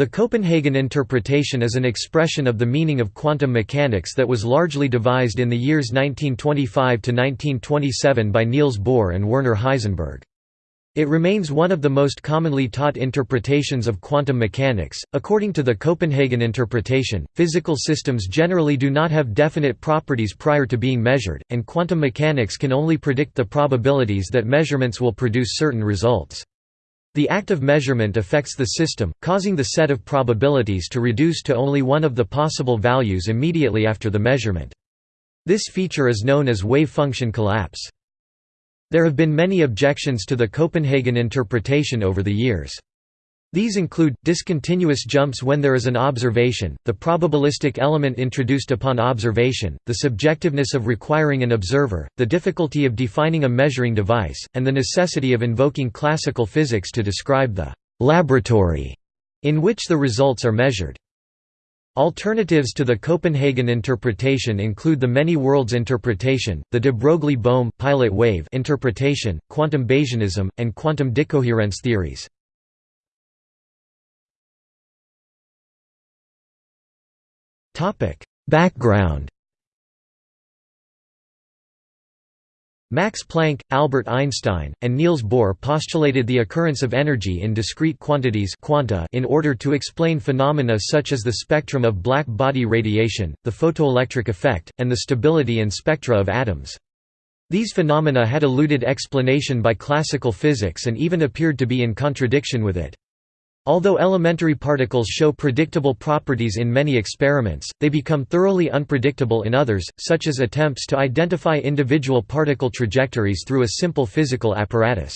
The Copenhagen interpretation is an expression of the meaning of quantum mechanics that was largely devised in the years 1925 to 1927 by Niels Bohr and Werner Heisenberg. It remains one of the most commonly taught interpretations of quantum mechanics. According to the Copenhagen interpretation, physical systems generally do not have definite properties prior to being measured, and quantum mechanics can only predict the probabilities that measurements will produce certain results. The act of measurement affects the system, causing the set of probabilities to reduce to only one of the possible values immediately after the measurement. This feature is known as wave function collapse. There have been many objections to the Copenhagen interpretation over the years. These include, discontinuous jumps when there is an observation, the probabilistic element introduced upon observation, the subjectiveness of requiring an observer, the difficulty of defining a measuring device, and the necessity of invoking classical physics to describe the «laboratory» in which the results are measured. Alternatives to the Copenhagen interpretation include the many worlds interpretation, the de Broglie-Bohm pilot wave interpretation, quantum Bayesianism, and quantum decoherence theories. Background Max Planck, Albert Einstein, and Niels Bohr postulated the occurrence of energy in discrete quantities quanta in order to explain phenomena such as the spectrum of black body radiation, the photoelectric effect, and the stability and spectra of atoms. These phenomena had eluded explanation by classical physics and even appeared to be in contradiction with it. Although elementary particles show predictable properties in many experiments, they become thoroughly unpredictable in others, such as attempts to identify individual particle trajectories through a simple physical apparatus.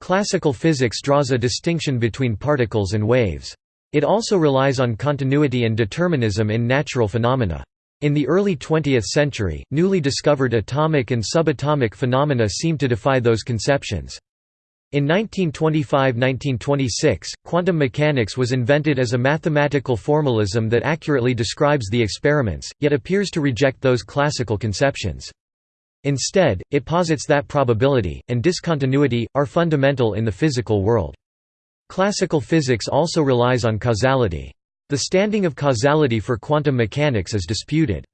Classical physics draws a distinction between particles and waves. It also relies on continuity and determinism in natural phenomena. In the early 20th century, newly discovered atomic and subatomic phenomena seem to defy those conceptions. In 1925–1926, quantum mechanics was invented as a mathematical formalism that accurately describes the experiments, yet appears to reject those classical conceptions. Instead, it posits that probability, and discontinuity, are fundamental in the physical world. Classical physics also relies on causality. The standing of causality for quantum mechanics is disputed.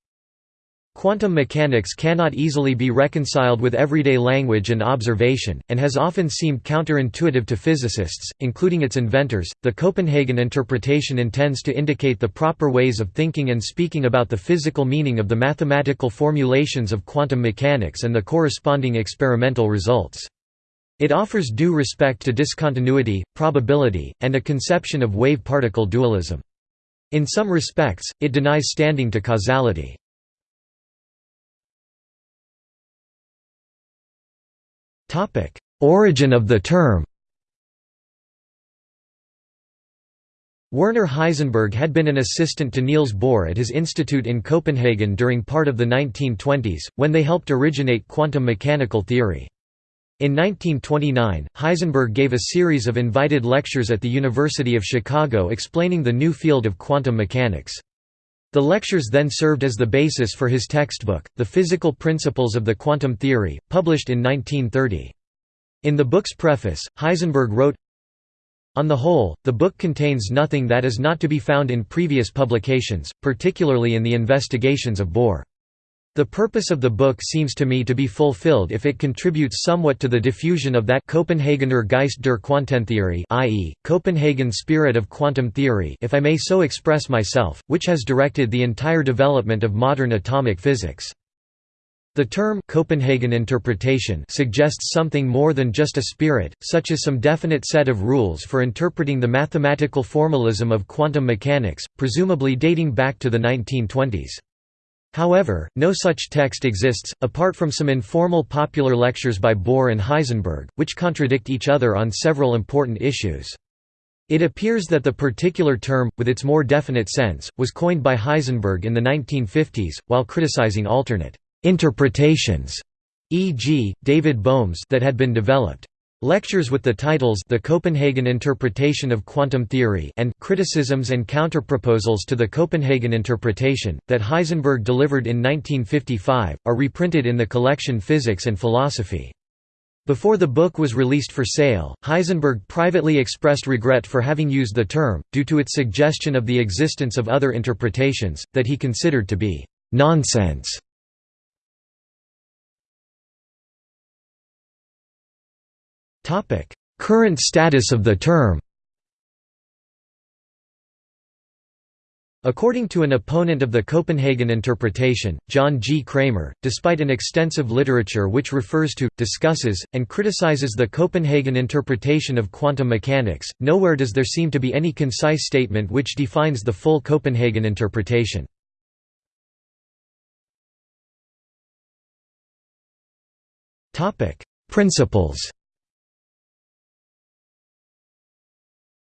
Quantum mechanics cannot easily be reconciled with everyday language and observation, and has often seemed counterintuitive to physicists, including its inventors. The Copenhagen interpretation intends to indicate the proper ways of thinking and speaking about the physical meaning of the mathematical formulations of quantum mechanics and the corresponding experimental results. It offers due respect to discontinuity, probability, and a conception of wave-particle dualism. In some respects, it denies standing to causality. Topic: Origin of the term. Werner Heisenberg had been an assistant to Niels Bohr at his institute in Copenhagen during part of the 1920s, when they helped originate quantum mechanical theory. In 1929, Heisenberg gave a series of invited lectures at the University of Chicago explaining the new field of quantum mechanics. The lectures then served as the basis for his textbook, The Physical Principles of the Quantum Theory, published in 1930. In the book's preface, Heisenberg wrote, On the whole, the book contains nothing that is not to be found in previous publications, particularly in the investigations of Bohr. The purpose of the book seems to me to be fulfilled if it contributes somewhat to the diffusion of that Copenhagener Geist der Quantentheorie i.e., Copenhagen spirit of quantum theory if I may so express myself, which has directed the entire development of modern atomic physics. The term Copenhagen interpretation suggests something more than just a spirit, such as some definite set of rules for interpreting the mathematical formalism of quantum mechanics, presumably dating back to the 1920s. However, no such text exists, apart from some informal popular lectures by Bohr and Heisenberg, which contradict each other on several important issues. It appears that the particular term, with its more definite sense, was coined by Heisenberg in the 1950s, while criticizing alternate interpretations, e.g., David Bohm's that had been developed. Lectures with the titles The Copenhagen Interpretation of Quantum Theory and Criticisms and Counterproposals to the Copenhagen Interpretation, that Heisenberg delivered in 1955, are reprinted in the collection Physics and Philosophy. Before the book was released for sale, Heisenberg privately expressed regret for having used the term, due to its suggestion of the existence of other interpretations, that he considered to be «nonsense». Current status of the term According to an opponent of the Copenhagen interpretation, John G. Cramer, despite an extensive literature which refers to, discusses, and criticizes the Copenhagen interpretation of quantum mechanics, nowhere does there seem to be any concise statement which defines the full Copenhagen interpretation. Principles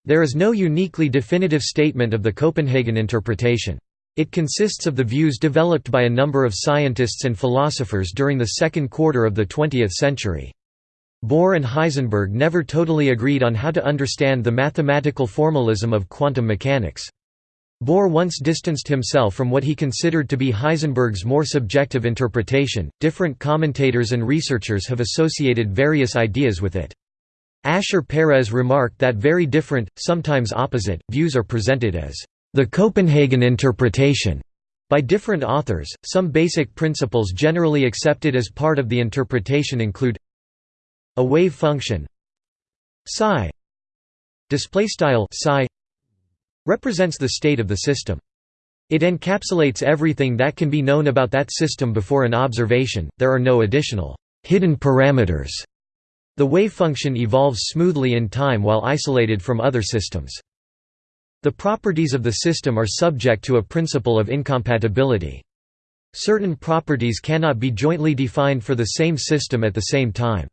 There is no uniquely definitive statement of the Copenhagen interpretation. It consists of the views developed by a number of scientists and philosophers during the second quarter of the 20th century. Bohr and Heisenberg never totally agreed on how to understand the mathematical formalism of quantum mechanics. Bohr once distanced himself from what he considered to be Heisenberg's more subjective interpretation. Different commentators and researchers have associated various ideas with it. Asher Peres remarked that very different, sometimes opposite, views are presented as the Copenhagen interpretation by different authors. Some basic principles generally accepted as part of the interpretation include a wave function psi display style psi represents the state of the system. It encapsulates everything that can be known about that system before an observation. There are no additional hidden parameters the wave function evolves smoothly in time while isolated from other systems. The properties of the system are subject to a principle of incompatibility. Certain properties cannot be jointly defined for the same system at the same time.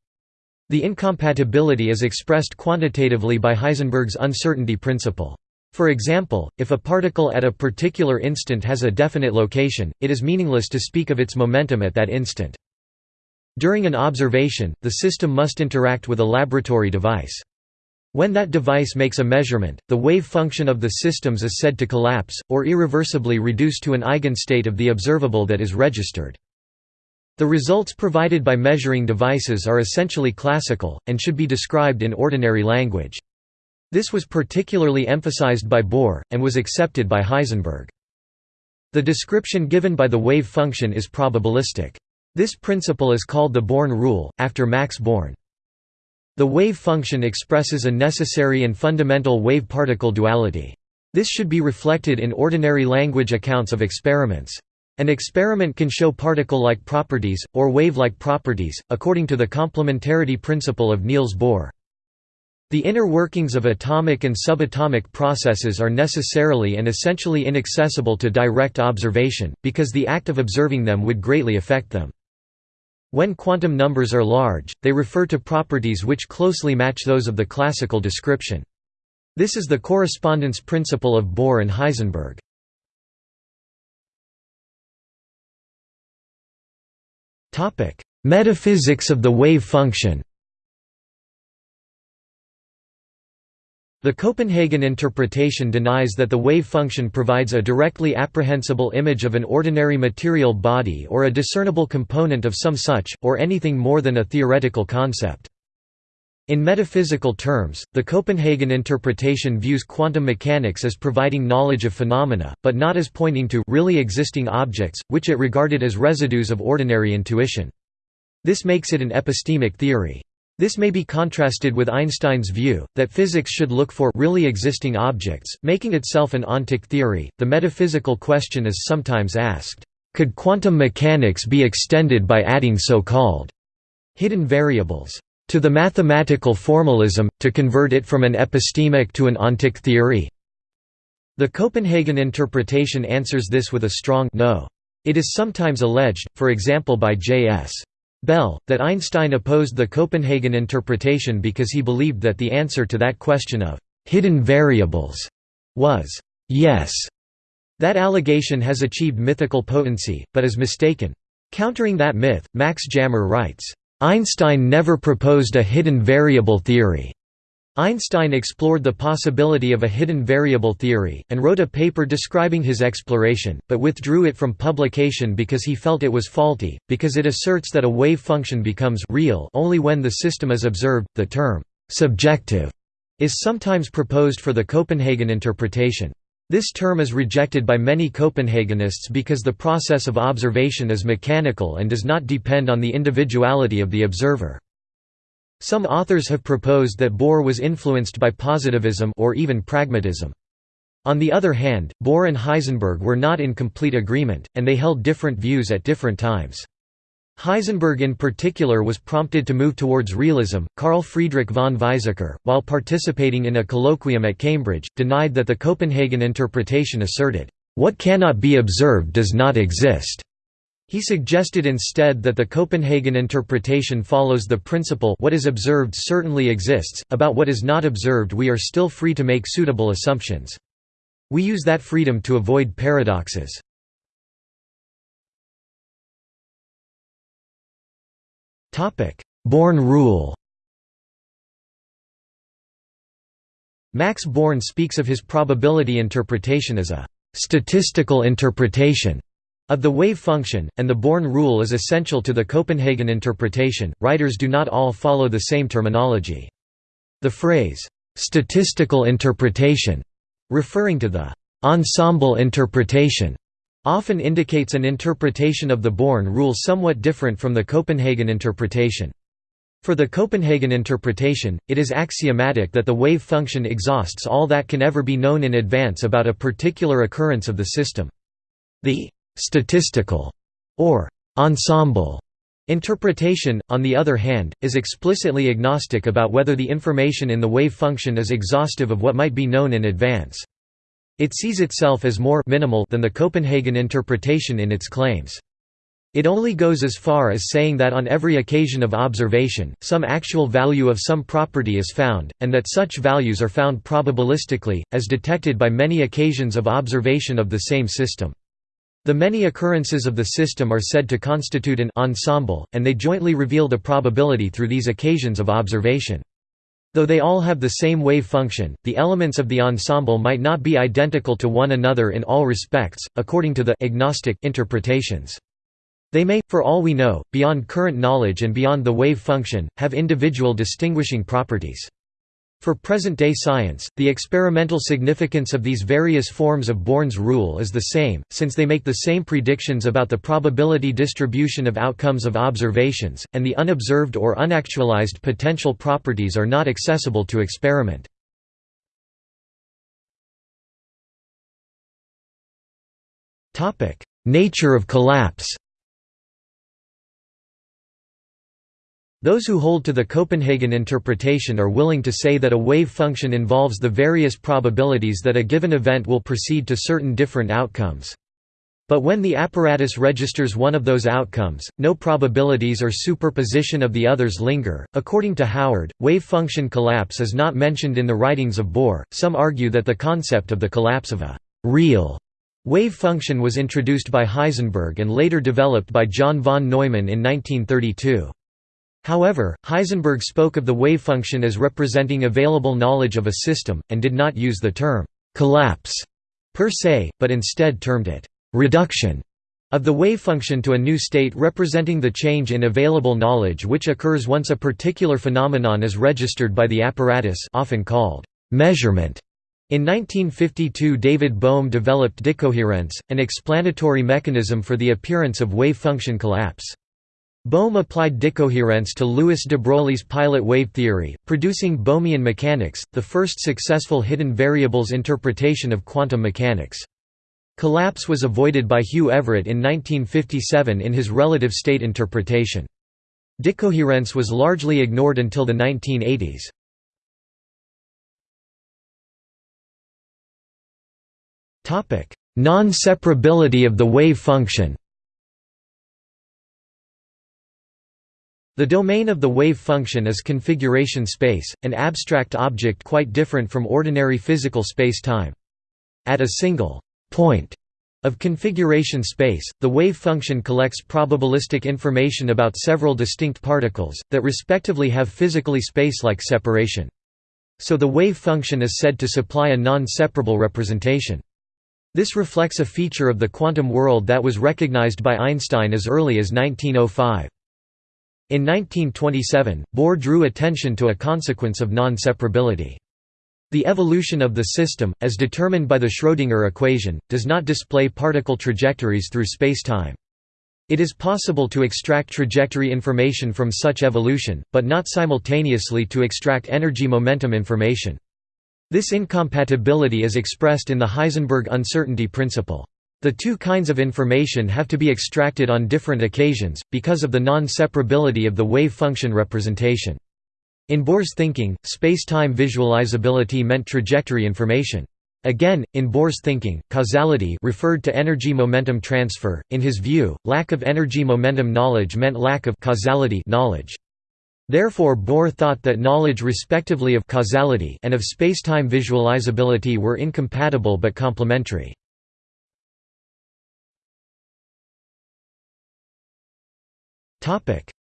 The incompatibility is expressed quantitatively by Heisenberg's uncertainty principle. For example, if a particle at a particular instant has a definite location, it is meaningless to speak of its momentum at that instant. During an observation, the system must interact with a laboratory device. When that device makes a measurement, the wave function of the systems is said to collapse, or irreversibly reduce to an eigenstate of the observable that is registered. The results provided by measuring devices are essentially classical, and should be described in ordinary language. This was particularly emphasized by Bohr, and was accepted by Heisenberg. The description given by the wave function is probabilistic. This principle is called the Born rule, after Max Born. The wave function expresses a necessary and fundamental wave-particle duality. This should be reflected in ordinary language accounts of experiments. An experiment can show particle-like properties, or wave-like properties, according to the complementarity principle of Niels Bohr. The inner workings of atomic and subatomic processes are necessarily and essentially inaccessible to direct observation, because the act of observing them would greatly affect them. When quantum numbers are large, they refer to properties which closely match those of the classical description. This is the correspondence principle of Bohr and Heisenberg. Metaphysics of the wave function The Copenhagen interpretation denies that the wave function provides a directly apprehensible image of an ordinary material body or a discernible component of some such, or anything more than a theoretical concept. In metaphysical terms, the Copenhagen interpretation views quantum mechanics as providing knowledge of phenomena, but not as pointing to really existing objects, which it regarded as residues of ordinary intuition. This makes it an epistemic theory. This may be contrasted with Einstein's view, that physics should look for really existing objects, making itself an ontic theory. The metaphysical question is sometimes asked could quantum mechanics be extended by adding so called hidden variables to the mathematical formalism, to convert it from an epistemic to an ontic theory? The Copenhagen interpretation answers this with a strong no. It is sometimes alleged, for example by J.S. Bell, that Einstein opposed the Copenhagen interpretation because he believed that the answer to that question of hidden variables was yes. That allegation has achieved mythical potency, but is mistaken. Countering that myth, Max Jammer writes, Einstein never proposed a hidden variable theory. Einstein explored the possibility of a hidden variable theory, and wrote a paper describing his exploration, but withdrew it from publication because he felt it was faulty, because it asserts that a wave function becomes real only when the system is observed. The term, subjective, is sometimes proposed for the Copenhagen interpretation. This term is rejected by many Copenhagenists because the process of observation is mechanical and does not depend on the individuality of the observer. Some authors have proposed that Bohr was influenced by positivism or even pragmatism. On the other hand, Bohr and Heisenberg were not in complete agreement, and they held different views at different times. Heisenberg in particular was prompted to move towards realism. Carl Friedrich von Weizsäcker, while participating in a colloquium at Cambridge, denied that the Copenhagen interpretation asserted, What cannot be observed does not exist. He suggested instead that the Copenhagen interpretation follows the principle what is observed certainly exists, about what is not observed we are still free to make suitable assumptions. We use that freedom to avoid paradoxes. Born rule Max Born speaks of his probability interpretation as a «statistical interpretation» of the wave function, and the Born rule is essential to the Copenhagen interpretation. Writers do not all follow the same terminology. The phrase, statistical interpretation, referring to the ensemble interpretation, often indicates an interpretation of the Born rule somewhat different from the Copenhagen interpretation. For the Copenhagen interpretation, it is axiomatic that the wave function exhausts all that can ever be known in advance about a particular occurrence of the system. The Statistical or ensemble interpretation, on the other hand, is explicitly agnostic about whether the information in the wave function is exhaustive of what might be known in advance. It sees itself as more minimal than the Copenhagen interpretation in its claims. It only goes as far as saying that on every occasion of observation, some actual value of some property is found, and that such values are found probabilistically, as detected by many occasions of observation of the same system. The many occurrences of the system are said to constitute an ensemble, and they jointly reveal the probability through these occasions of observation. Though they all have the same wave function, the elements of the ensemble might not be identical to one another in all respects, according to the agnostic interpretations. They may, for all we know, beyond current knowledge and beyond the wave function, have individual distinguishing properties. For present-day science, the experimental significance of these various forms of Born's rule is the same, since they make the same predictions about the probability distribution of outcomes of observations, and the unobserved or unactualized potential properties are not accessible to experiment. Nature of collapse Those who hold to the Copenhagen interpretation are willing to say that a wave function involves the various probabilities that a given event will proceed to certain different outcomes. But when the apparatus registers one of those outcomes, no probabilities or superposition of the others linger. According to Howard, wave function collapse is not mentioned in the writings of Bohr. Some argue that the concept of the collapse of a real wave function was introduced by Heisenberg and later developed by John von Neumann in 1932. However, Heisenberg spoke of the wavefunction as representing available knowledge of a system, and did not use the term «collapse» per se, but instead termed it «reduction» of the wavefunction to a new state representing the change in available knowledge which occurs once a particular phenomenon is registered by the apparatus often called «measurement». In 1952 David Bohm developed decoherence, an explanatory mechanism for the appearance of wave function collapse. Bohm applied decoherence to Louis de Broglie's pilot wave theory, producing Bohmian mechanics, the first successful hidden variables interpretation of quantum mechanics. Collapse was avoided by Hugh Everett in 1957 in his relative state interpretation. Decoherence was largely ignored until the 1980s. Non-separability of the wave function The domain of the wave function is configuration space, an abstract object quite different from ordinary physical space-time. At a single point of configuration space, the wave function collects probabilistic information about several distinct particles, that respectively have physically space-like separation. So the wave function is said to supply a non-separable representation. This reflects a feature of the quantum world that was recognized by Einstein as early as 1905. In 1927, Bohr drew attention to a consequence of non-separability. The evolution of the system, as determined by the Schrödinger equation, does not display particle trajectories through spacetime. It is possible to extract trajectory information from such evolution, but not simultaneously to extract energy-momentum information. This incompatibility is expressed in the Heisenberg uncertainty principle. The two kinds of information have to be extracted on different occasions, because of the non-separability of the wave function representation. In Bohr's thinking, space-time visualizability meant trajectory information. Again, in Bohr's thinking, causality referred to energy-momentum transfer. In his view, lack of energy-momentum knowledge meant lack of causality knowledge. Therefore Bohr thought that knowledge respectively of causality and of spacetime visualizability were incompatible but complementary.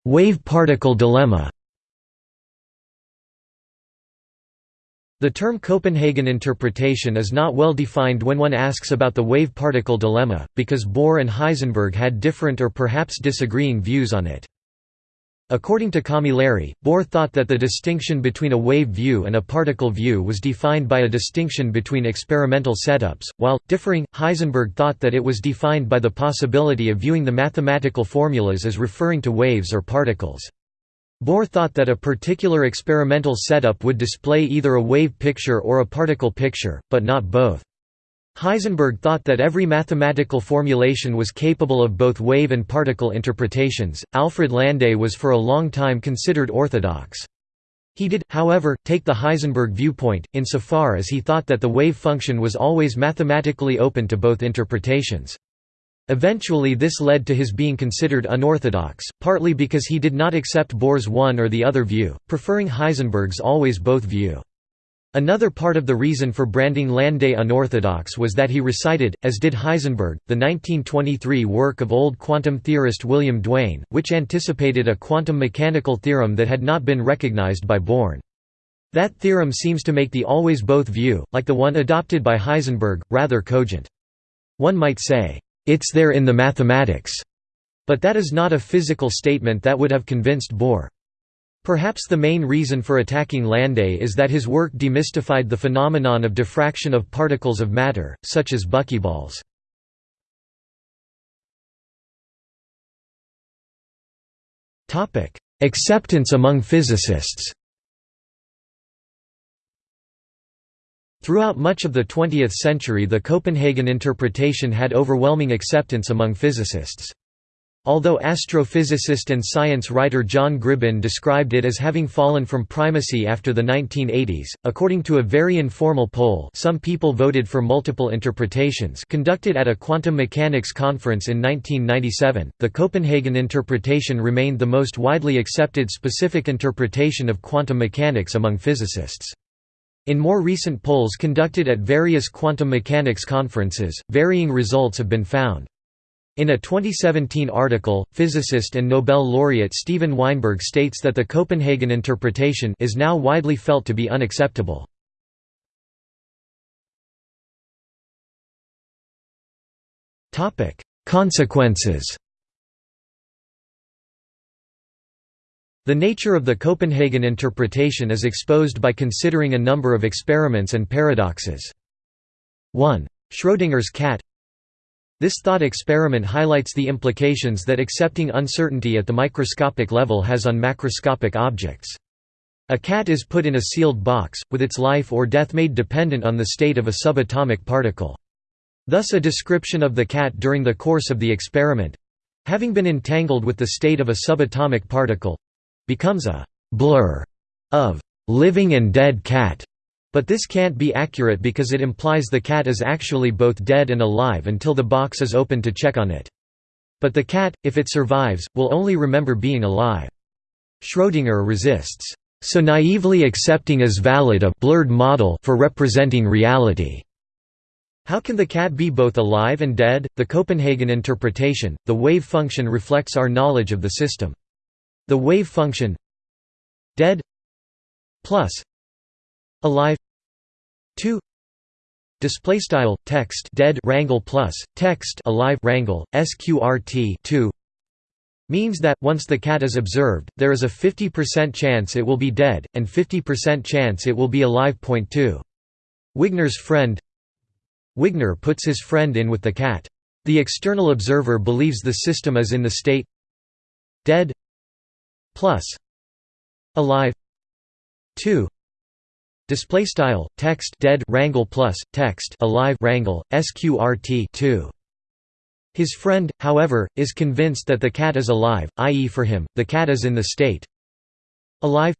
Wave-particle dilemma The term Copenhagen interpretation is not well defined when one asks about the wave-particle dilemma, because Bohr and Heisenberg had different or perhaps disagreeing views on it. According to Camilleri, Bohr thought that the distinction between a wave view and a particle view was defined by a distinction between experimental setups, while, differing, Heisenberg thought that it was defined by the possibility of viewing the mathematical formulas as referring to waves or particles. Bohr thought that a particular experimental setup would display either a wave picture or a particle picture, but not both. Heisenberg thought that every mathematical formulation was capable of both wave and particle interpretations. Alfred Landé was for a long time considered orthodox. He did, however, take the Heisenberg viewpoint, insofar as he thought that the wave function was always mathematically open to both interpretations. Eventually this led to his being considered unorthodox, partly because he did not accept Bohr's one or the other view, preferring Heisenberg's always both view. Another part of the reason for branding Landé unorthodox was that he recited, as did Heisenberg, the 1923 work of old quantum theorist William Duane, which anticipated a quantum mechanical theorem that had not been recognized by Born. That theorem seems to make the always both view, like the one adopted by Heisenberg, rather cogent. One might say, it's there in the mathematics. But that is not a physical statement that would have convinced Bohr. Perhaps the main reason for attacking Landé is that his work demystified the phenomenon of diffraction of particles of matter, such as buckyballs. Acceptance among physicists Throughout much of the 20th century the Copenhagen interpretation had overwhelming acceptance among physicists. Although astrophysicist and science writer John Gribbin described it as having fallen from primacy after the 1980s, according to a very informal poll some people voted for multiple interpretations conducted at a quantum mechanics conference in 1997, the Copenhagen interpretation remained the most widely accepted specific interpretation of quantum mechanics among physicists. In more recent polls conducted at various quantum mechanics conferences, varying results have been found. In a 2017 article, physicist and Nobel laureate Steven Weinberg states that the Copenhagen interpretation is now widely felt to be unacceptable. Consequences The nature of the Copenhagen interpretation is exposed by considering a number of experiments and paradoxes. 1. Schrödinger's cat This thought experiment highlights the implications that accepting uncertainty at the microscopic level has on macroscopic objects. A cat is put in a sealed box, with its life or death made dependent on the state of a subatomic particle. Thus a description of the cat during the course of the experiment—having been entangled with the state of a subatomic particle, becomes a blur of living and dead cat. But this can't be accurate because it implies the cat is actually both dead and alive until the box is opened to check on it. But the cat, if it survives, will only remember being alive. Schrödinger resists, so naively accepting as valid a blurred model for representing reality. How can the cat be both alive and dead? The Copenhagen interpretation, the wave function reflects our knowledge of the system. The wave function dead plus alive 2 display style text dead rangle plus text alive rangle sqrt 2 means that, once the cat is observed, there is a 50% chance it will be dead, and 50% chance it will be alive. Point 2. Wigner's friend Wigner puts his friend in with the cat. The external observer believes the system is in the state dead plus alive 2 display style text dead rangle plus text alive rangle sqrt 2 his friend, however, is convinced that the cat is alive, i.e. for him, the cat is in the state alive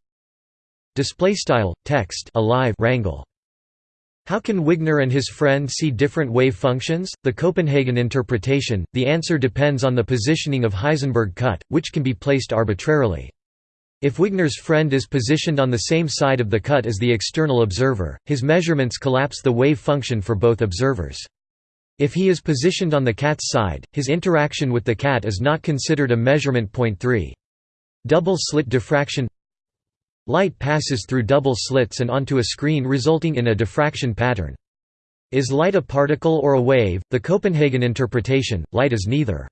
display style text alive rangle how can Wigner and his friend see different wave functions? The Copenhagen interpretation, the answer depends on the positioning of Heisenberg cut, which can be placed arbitrarily. If Wigner's friend is positioned on the same side of the cut as the external observer, his measurements collapse the wave function for both observers. If he is positioned on the cat's side, his interaction with the cat is not considered a measurement. Point 3. Double slit diffraction Light passes through double slits and onto a screen resulting in a diffraction pattern. Is light a particle or a wave? The Copenhagen interpretation, light is neither.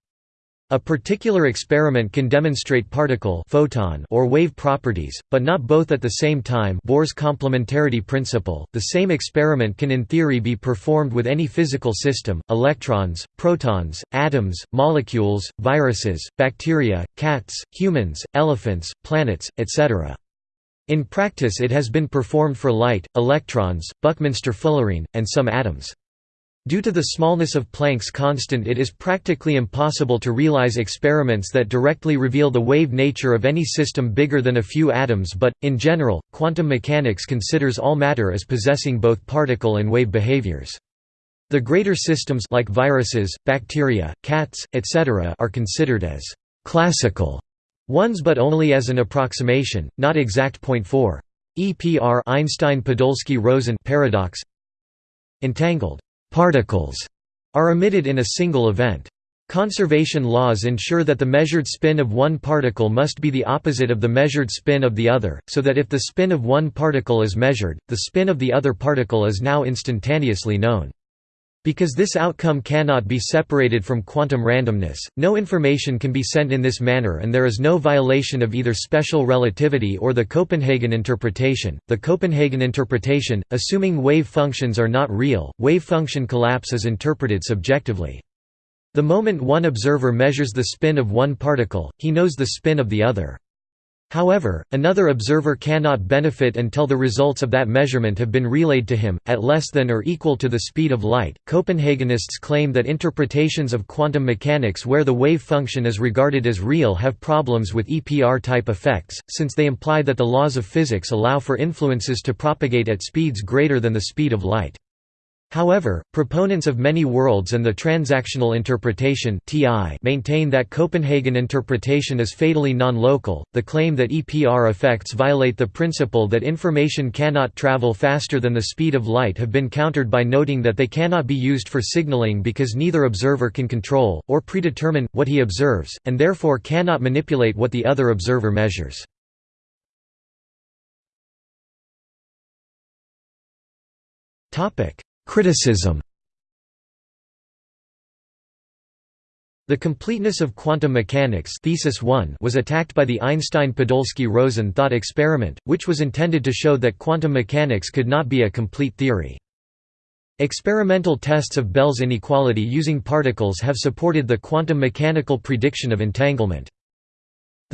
A particular experiment can demonstrate particle photon or wave properties, but not both at the same time Bohr's complementarity principle. The same experiment can in theory be performed with any physical system, electrons, protons, atoms, molecules, viruses, bacteria, cats, humans, elephants, planets, etc. In practice it has been performed for light, electrons, Buckminster fullerene, and some atoms. Due to the smallness of Planck's constant it is practically impossible to realize experiments that directly reveal the wave nature of any system bigger than a few atoms but, in general, quantum mechanics considers all matter as possessing both particle and wave behaviors. The greater systems like viruses, bacteria, cats, etc. are considered as «classical» ones but only as an approximation, not exact. Point 4. EPR Einstein-Podolsky-Rosen paradox Entangled particles are emitted in a single event. Conservation laws ensure that the measured spin of one particle must be the opposite of the measured spin of the other, so that if the spin of one particle is measured, the spin of the other particle is now instantaneously known. Because this outcome cannot be separated from quantum randomness, no information can be sent in this manner and there is no violation of either special relativity or the Copenhagen interpretation. The Copenhagen interpretation, assuming wave functions are not real, wave function collapse is interpreted subjectively. The moment one observer measures the spin of one particle, he knows the spin of the other. However, another observer cannot benefit until the results of that measurement have been relayed to him, at less than or equal to the speed of light. Copenhagenists claim that interpretations of quantum mechanics where the wave function is regarded as real have problems with EPR type effects, since they imply that the laws of physics allow for influences to propagate at speeds greater than the speed of light. However, proponents of many worlds and the transactional interpretation (TI) maintain that Copenhagen interpretation is fatally non-local. The claim that EPR effects violate the principle that information cannot travel faster than the speed of light have been countered by noting that they cannot be used for signaling because neither observer can control or predetermine what he observes and therefore cannot manipulate what the other observer measures. Topic: Criticism The completeness of quantum mechanics thesis 1 was attacked by the Einstein-Podolsky-Rosen thought experiment, which was intended to show that quantum mechanics could not be a complete theory. Experimental tests of Bell's inequality using particles have supported the quantum mechanical prediction of entanglement.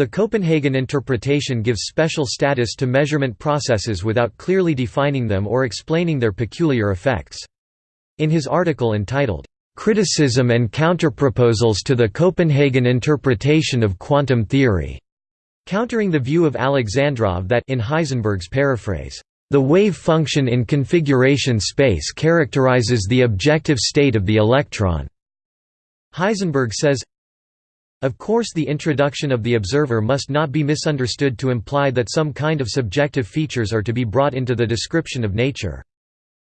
The Copenhagen interpretation gives special status to measurement processes without clearly defining them or explaining their peculiar effects. In his article entitled, "'Criticism and Counterproposals to the Copenhagen Interpretation of Quantum Theory' countering the view of Alexandrov that in Heisenberg's paraphrase, "...the wave function in configuration space characterizes the objective state of the electron." Heisenberg says, of course the introduction of the observer must not be misunderstood to imply that some kind of subjective features are to be brought into the description of nature.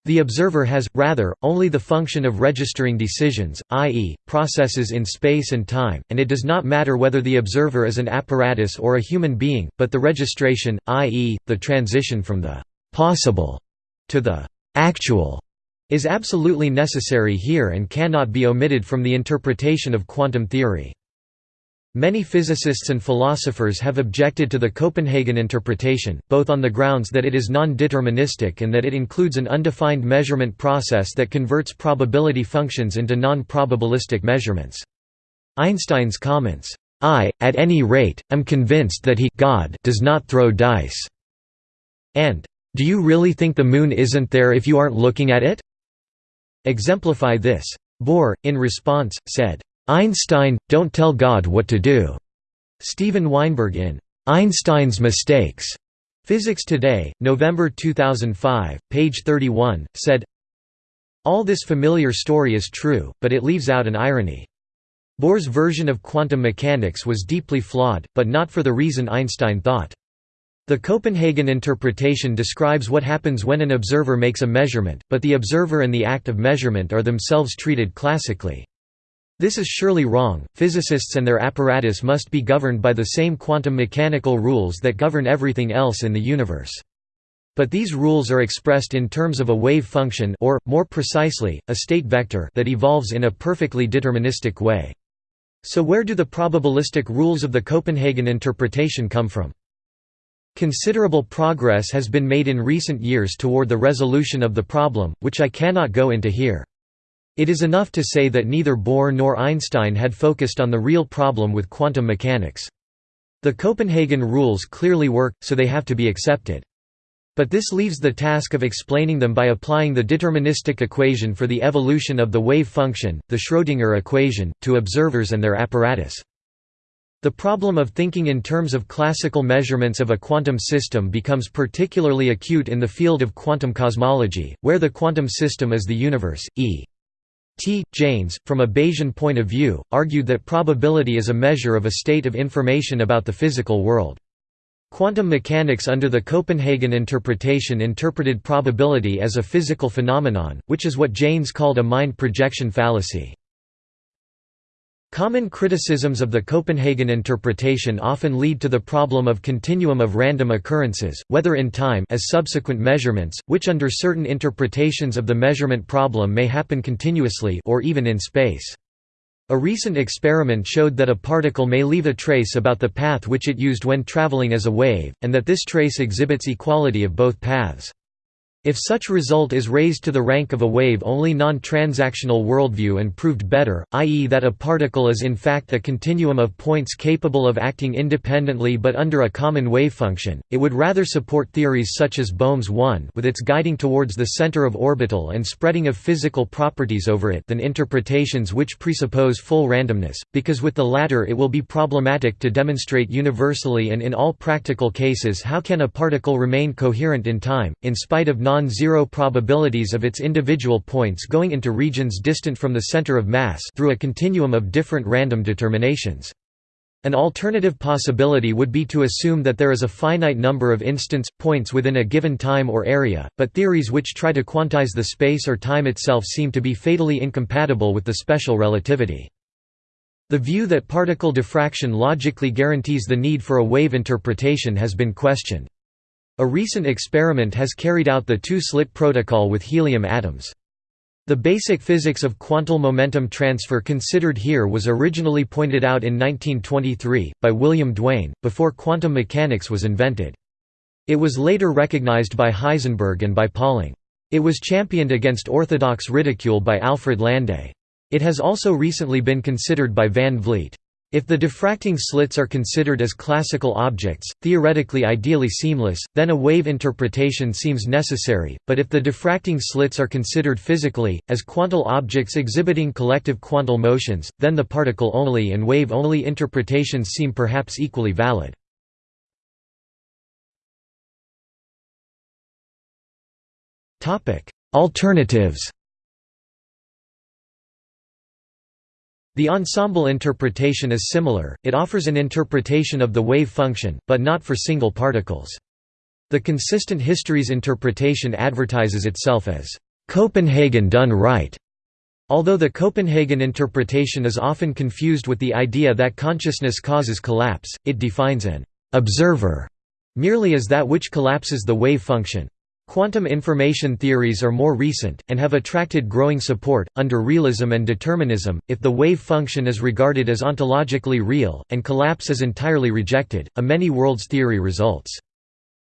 The observer has, rather, only the function of registering decisions, i.e., processes in space and time, and it does not matter whether the observer is an apparatus or a human being, but the registration, i.e., the transition from the «possible» to the actual is absolutely necessary here and cannot be omitted from the interpretation of quantum theory. Many physicists and philosophers have objected to the Copenhagen interpretation, both on the grounds that it is non-deterministic and that it includes an undefined measurement process that converts probability functions into non-probabilistic measurements. Einstein's comments, "'I, at any rate, am convinced that he God does not throw dice' and "'Do you really think the moon isn't there if you aren't looking at it?' exemplify this. Bohr, in response, said, Einstein, don't tell God what to do. Steven Weinberg in Einstein's Mistakes. Physics Today, November 2005, page 31, said, All this familiar story is true, but it leaves out an irony. Bohr's version of quantum mechanics was deeply flawed, but not for the reason Einstein thought. The Copenhagen interpretation describes what happens when an observer makes a measurement, but the observer and the act of measurement are themselves treated classically. This is surely wrong, physicists and their apparatus must be governed by the same quantum mechanical rules that govern everything else in the universe. But these rules are expressed in terms of a wave function or, more precisely, a state vector that evolves in a perfectly deterministic way. So where do the probabilistic rules of the Copenhagen interpretation come from? Considerable progress has been made in recent years toward the resolution of the problem, which I cannot go into here. It is enough to say that neither Bohr nor Einstein had focused on the real problem with quantum mechanics. The Copenhagen rules clearly work, so they have to be accepted. But this leaves the task of explaining them by applying the deterministic equation for the evolution of the wave function, the Schrödinger equation, to observers and their apparatus. The problem of thinking in terms of classical measurements of a quantum system becomes particularly acute in the field of quantum cosmology, where the quantum system is the universe, e. T. Jaynes, from a Bayesian point of view, argued that probability is a measure of a state of information about the physical world. Quantum mechanics under the Copenhagen interpretation interpreted probability as a physical phenomenon, which is what Jaynes called a mind projection fallacy. Common criticisms of the Copenhagen interpretation often lead to the problem of continuum of random occurrences, whether in time as subsequent measurements, which under certain interpretations of the measurement problem may happen continuously or even in space. A recent experiment showed that a particle may leave a trace about the path which it used when traveling as a wave, and that this trace exhibits equality of both paths. If such result is raised to the rank of a wave-only non-transactional worldview and proved better, i.e. that a particle is in fact a continuum of points capable of acting independently but under a common wave function, it would rather support theories such as Bohm's 1 with its guiding towards the center of orbital and spreading of physical properties over it than interpretations which presuppose full randomness, because with the latter it will be problematic to demonstrate universally and in all practical cases how can a particle remain coherent in time, in spite of non-zero probabilities of its individual points going into regions distant from the center of mass through a continuum of different random determinations. An alternative possibility would be to assume that there is a finite number of instance, points within a given time or area, but theories which try to quantize the space or time itself seem to be fatally incompatible with the special relativity. The view that particle diffraction logically guarantees the need for a wave interpretation has been questioned. A recent experiment has carried out the two-slit protocol with helium atoms. The basic physics of quantum momentum transfer considered here was originally pointed out in 1923, by William Duane, before quantum mechanics was invented. It was later recognized by Heisenberg and by Pauling. It was championed against orthodox ridicule by Alfred Landé. It has also recently been considered by Van Vliet. If the diffracting slits are considered as classical objects, theoretically ideally seamless, then a wave interpretation seems necessary, but if the diffracting slits are considered physically, as quantal objects exhibiting collective quantal motions, then the particle-only and wave-only interpretations seem perhaps equally valid. Alternatives The ensemble interpretation is similar, it offers an interpretation of the wave function, but not for single particles. The consistent histories interpretation advertises itself as, "...Copenhagen done right", although the Copenhagen interpretation is often confused with the idea that consciousness causes collapse, it defines an "...observer", merely as that which collapses the wave function. Quantum information theories are more recent, and have attracted growing support, under realism and determinism, if the wave function is regarded as ontologically real, and collapse is entirely rejected, a many-worlds theory results.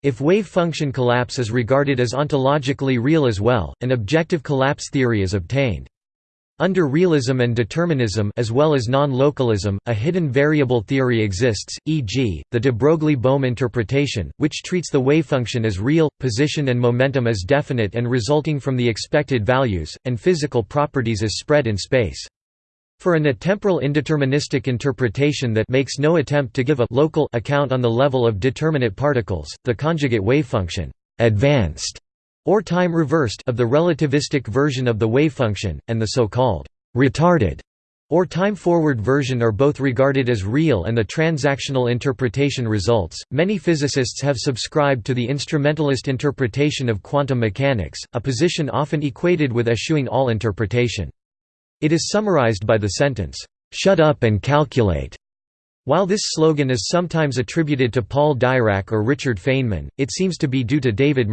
If wave function collapse is regarded as ontologically real as well, an objective collapse theory is obtained. Under realism and determinism as well as non-localism, a hidden variable theory exists, e.g., the de Broglie-Bohm interpretation, which treats the wavefunction as real, position and momentum as definite and resulting from the expected values, and physical properties as spread in space. For an atemporal indeterministic interpretation that makes no attempt to give a local account on the level of determinate particles, the conjugate wavefunction advanced or time reversed of the relativistic version of the wavefunction, and the so-called retarded or time-forward version are both regarded as real and the transactional interpretation results. Many physicists have subscribed to the instrumentalist interpretation of quantum mechanics, a position often equated with eschewing all interpretation. It is summarized by the sentence, "Shut up and calculate." While this slogan is sometimes attributed to Paul Dirac or Richard Feynman, it seems to be due to David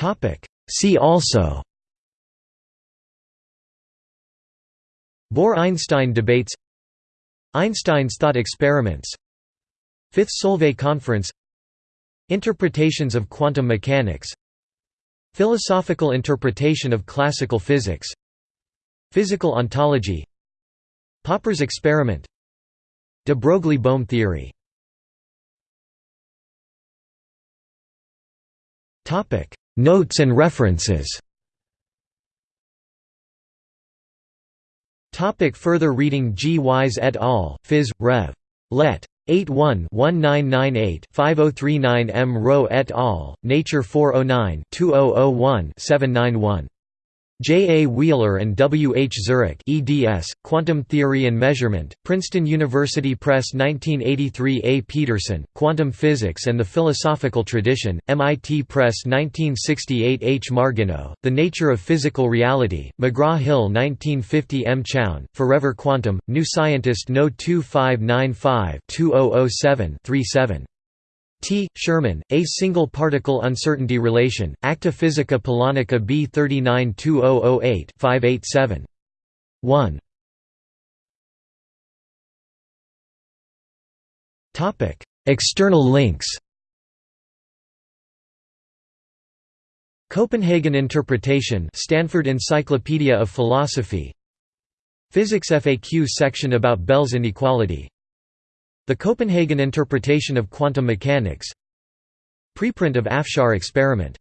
Mermin. See also. Bohr–Einstein debates. Einstein's thought experiments. Fifth Solvay Conference. Interpretations of quantum mechanics. Philosophical interpretation of classical physics. Physical ontology. Popper's experiment. De Broglie–Bohm theory Notes and references Topic further reading G. Weihs et al., Phys. Rev. Let. 81-1998-5039 M. Rowe et al., Nature 409-2001-791. J. A. Wheeler and W. H. Zurek eds, Quantum Theory and Measurement, Princeton University Press 1983 A. Petersen, Quantum Physics and the Philosophical Tradition, MIT Press 1968 H. Margenau, The Nature of Physical Reality, McGraw-Hill 1950 M. Chown, Forever Quantum, New Scientist No. 2595-2007-37. T. Schürmann, A Single Particle Uncertainty Relation, Acta Physica Polonica B 39 2008 587. 1. External links Copenhagen Interpretation Stanford Encyclopedia of Philosophy Physics FAQ section about Bell's inequality the Copenhagen interpretation of quantum mechanics. Preprint of Afshar experiment